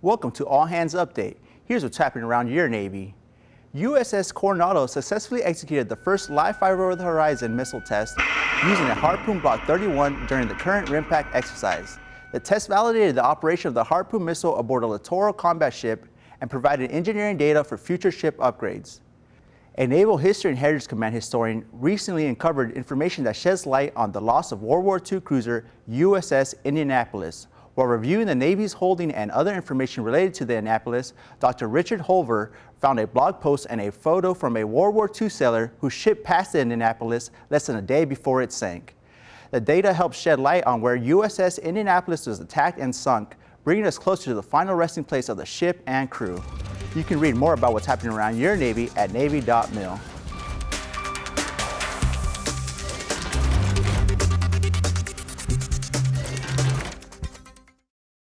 Welcome to All Hands Update. Here's what's happening around your Navy. USS Coronado successfully executed the first live fire over the horizon missile test using a Harpoon Block 31 during the current RIMPAC exercise. The test validated the operation of the Harpoon missile aboard a littoral combat ship and provided engineering data for future ship upgrades. A Naval History and Heritage Command historian recently uncovered information that sheds light on the loss of World War II cruiser USS Indianapolis. While reviewing the Navy's holding and other information related to the Indianapolis, Dr. Richard Hulver found a blog post and a photo from a World War II sailor who shipped past the Indianapolis less than a day before it sank. The data helps shed light on where USS Indianapolis was attacked and sunk, bringing us closer to the final resting place of the ship and crew. You can read more about what's happening around your Navy at Navy.mil.